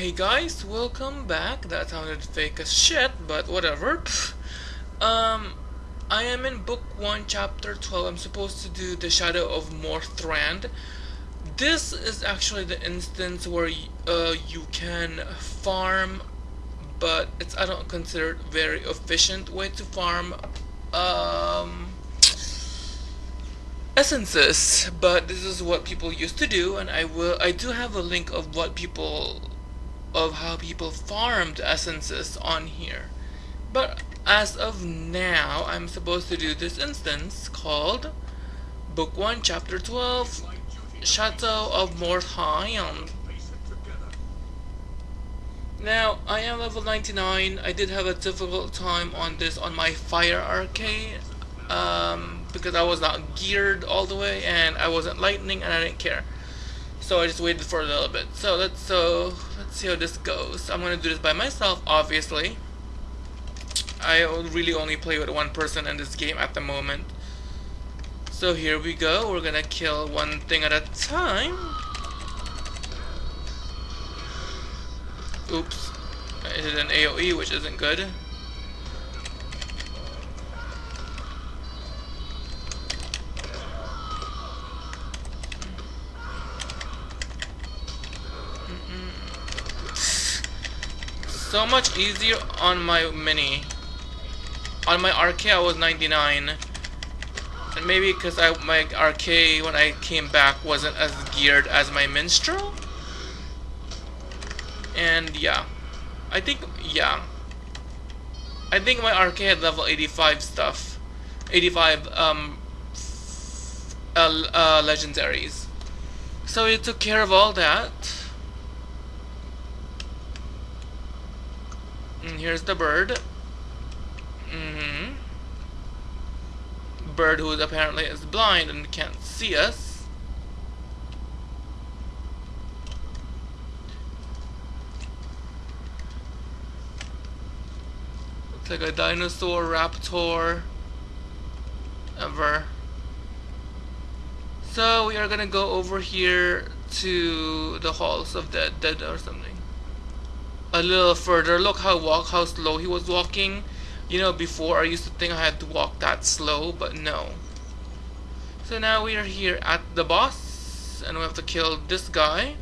Hey guys, welcome back. That sounded fake as shit, but whatever. Um, I am in book 1, chapter 12. I'm supposed to do the Shadow of Morthond. This is actually the instance where uh, you can farm, but it's I don't consider it very efficient way to farm. Um, essences but this is what people used to do and I will I do have a link of what people of how people farmed essences on here. But as of now I'm supposed to do this instance called book 1 chapter 12 Chateau of Morthaim now I am level 99 I did have a difficult time on this on my fire RK um, because I was not geared all the way and I wasn't lightning and I didn't care. So I just waited for a little bit. So let's so let's see how this goes. I'm gonna do this by myself, obviously. I really only play with one person in this game at the moment. So here we go. We're gonna kill one thing at a time. Oops. I did an AoE, which isn't good. So much easier on my mini. On my RK I was 99. And maybe because I my RK when I came back wasn't as geared as my minstrel. And yeah. I think yeah. I think my RK had level 85 stuff. 85 um uh, uh, legendaries. So it took care of all that. And here's the bird. Mm hmm Bird who apparently is blind and can't see us. Looks like a dinosaur, raptor, ever. So we are gonna go over here to the halls of the dead or something a little further. Look how walk how slow he was walking. You know, before I used to think I had to walk that slow, but no. So now we are here at the boss, and we have to kill this guy.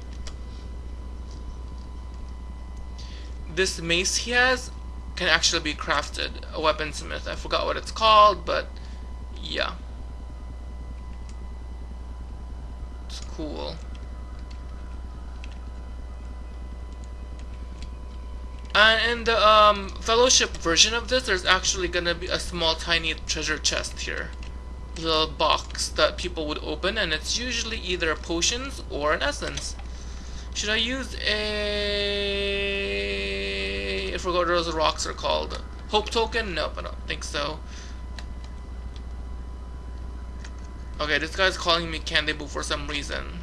This mace he has can actually be crafted, a weaponsmith. I forgot what it's called, but yeah. It's cool. And in the um, fellowship version of this, there's actually gonna be a small tiny treasure chest here. Little box that people would open and it's usually either potions or an essence. Should I use a... I forgot what those rocks are called. Hope token? Nope, I don't think so. Okay, this guy's calling me Candy Boo for some reason.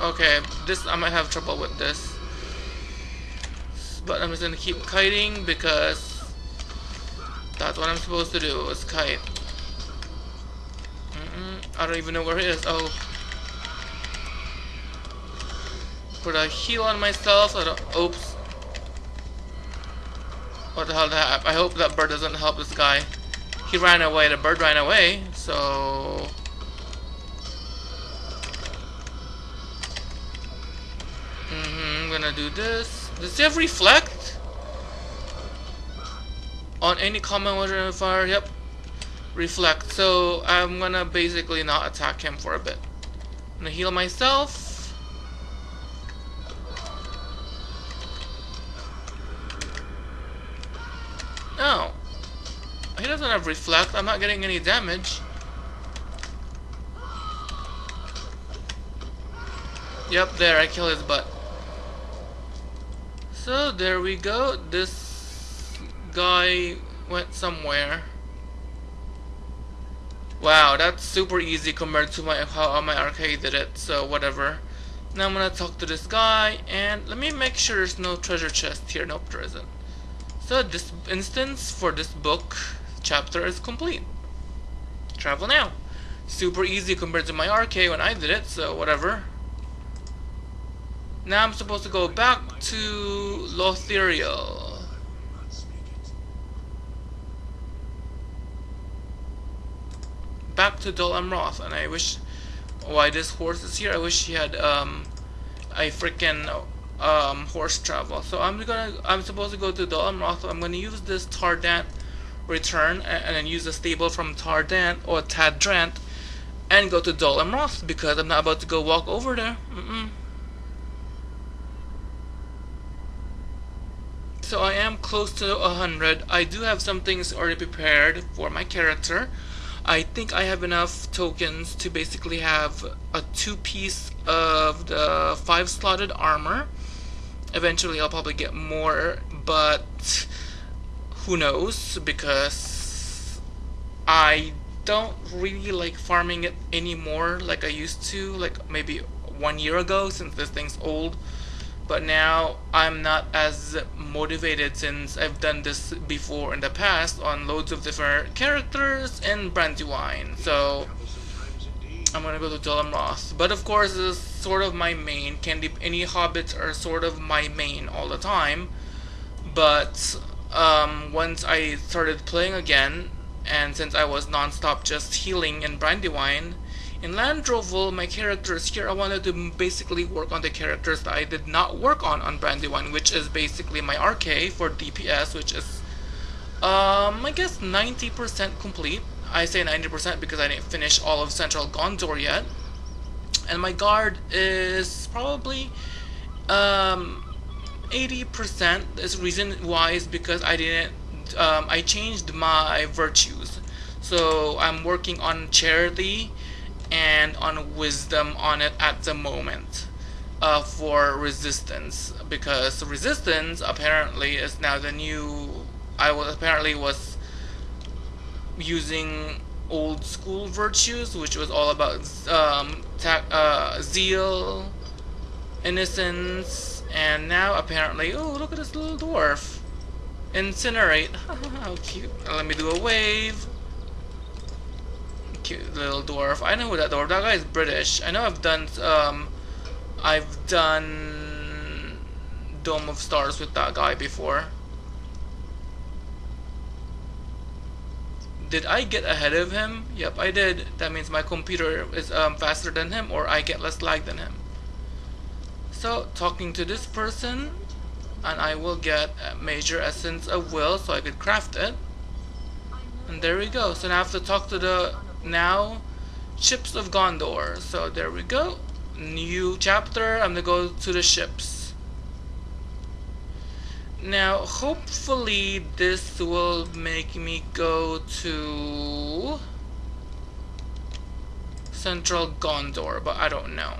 Okay, this I might have trouble with this. But I'm just gonna keep kiting because that's what I'm supposed to do is kite. Mm -mm, I don't even know where it is. Oh. Put a heal on myself. Oops. What the hell that I hope that bird doesn't help this guy. He ran away, the bird ran away, so... gonna do this. Does have reflect? On any common water fire, yep. Reflect. So I'm gonna basically not attack him for a bit. I'm gonna heal myself. No. He doesn't have reflect. I'm not getting any damage. Yep, there, I kill his butt. So, there we go. This guy went somewhere. Wow, that's super easy compared to my how my RK did it, so whatever. Now I'm gonna talk to this guy, and let me make sure there's no treasure chest here. Nope, there isn't. So this instance for this book chapter is complete. Travel now. Super easy compared to my RK when I did it, so whatever. Now I'm supposed to go back to Lothiriel. Back to Dol Amroth, and I wish why this horse is here. I wish he had um, a freaking um, horse travel. So I'm gonna I'm supposed to go to Dol Amroth. I'm gonna use this Tardant return and, and then use the stable from Tardant or Tadrant and go to Dol Amroth because I'm not about to go walk over there. Mm -mm. So I am close to 100. I do have some things already prepared for my character. I think I have enough tokens to basically have a two piece of the five slotted armor. Eventually I'll probably get more, but who knows because I don't really like farming it anymore like I used to like maybe one year ago since this thing's old but now I'm not as motivated since I've done this before in the past on loads of different characters in Brandywine. So I'm gonna go to Amroth. But of course this is sort of my main. Candy any hobbits are sort of my main all the time. But um, once I started playing again, and since I was non-stop just healing in Brandywine, in Landroval, my characters here, I wanted to basically work on the characters that I did not work on on Brandywine, which is basically my RK for DPS, which is, um, I guess 90% complete. I say 90% because I didn't finish all of Central Gondor yet. And my guard is probably, um, 80%. This reason why is because I didn't, um, I changed my virtues. So I'm working on charity and on wisdom on it at the moment uh, for resistance because resistance apparently is now the new I was apparently was using old school virtues which was all about um, uh, zeal innocence and now apparently oh look at this little dwarf. Incinerate. How cute. Let me do a wave cute little dwarf. I know who that dwarf. That guy is British. I know I've done um, I've done Dome of Stars with that guy before. Did I get ahead of him? Yep, I did. That means my computer is um, faster than him, or I get less lag than him. So, talking to this person, and I will get a major essence of will, so I could craft it. And there we go. So now I have to talk to the now ships of Gondor. So there we go. New chapter. I'm gonna go to the ships. Now hopefully this will make me go to central Gondor but I don't know.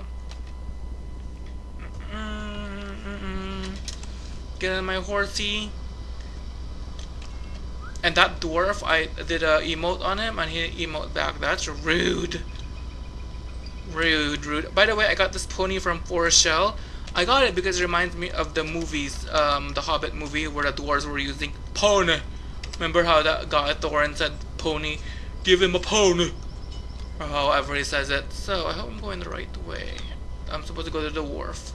Mm -mm. get in my horsey and that dwarf, I did a emote on him and he emote back. That's rude. Rude, rude. By the way, I got this pony from Forest Shell. I got it because it reminds me of the movies, um, the Hobbit movie where the dwarves were using pony. Remember how that guy Thorin said pony? Give him a pony. Or however he says it. So I hope I'm going the right way. I'm supposed to go to the wharf.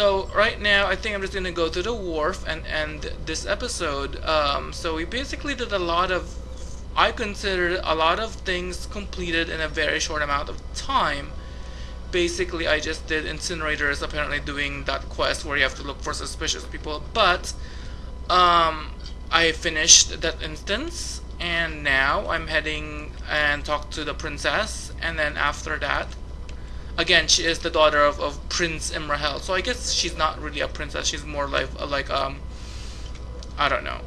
So right now, I think I'm just gonna go to the wharf and end this episode. Um, so we basically did a lot of, I consider a lot of things completed in a very short amount of time. Basically, I just did incinerators, apparently doing that quest where you have to look for suspicious people. But um, I finished that instance, and now I'm heading and talk to the princess, and then after that, again, she is the daughter of, of Prince Imrahil. So I guess she's not really a princess. She's more like like um I don't know.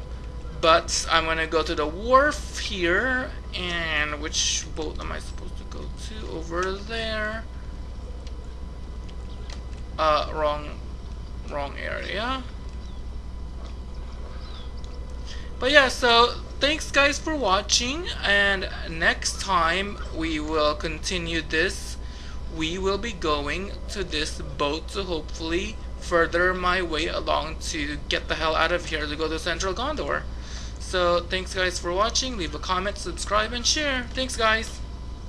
But I'm gonna go to the wharf here, and which boat am I supposed to go to? Over there. Uh, wrong, wrong area. But yeah, so thanks guys for watching, and next time we will continue this we will be going to this boat to hopefully further my way along to get the hell out of here to go to Central Gondor. So thanks guys for watching, leave a comment, subscribe, and share. Thanks guys!